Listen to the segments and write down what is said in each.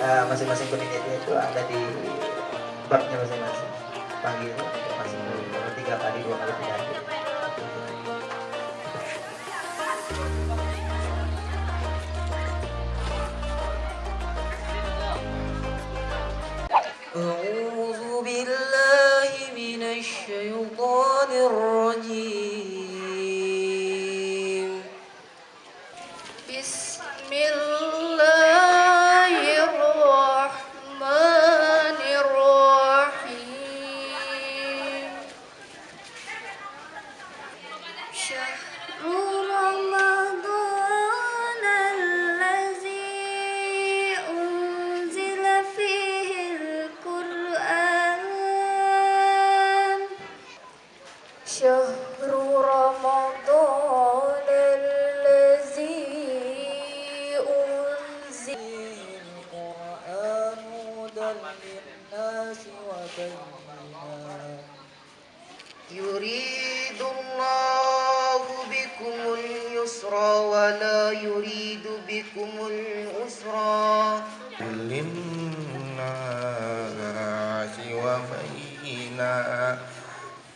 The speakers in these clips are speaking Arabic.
uh, masing-masing penelitian itu ada di babnya masing-masing panggil masing tiga kali dua kali tiga kali أعوذ بالله من الشيطان الرجيم بسم الله شهر رمضان الذي أنزل القرآن هدى للناس وبينات. يريد الله بكم اليسر ولا يريد بكم العسر. للناس وبينات.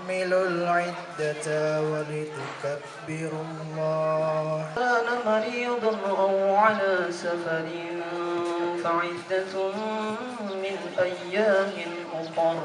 تحمل العدة ولتكبر الله. كان مريضا أو على سفر فعدة من أيام أخر.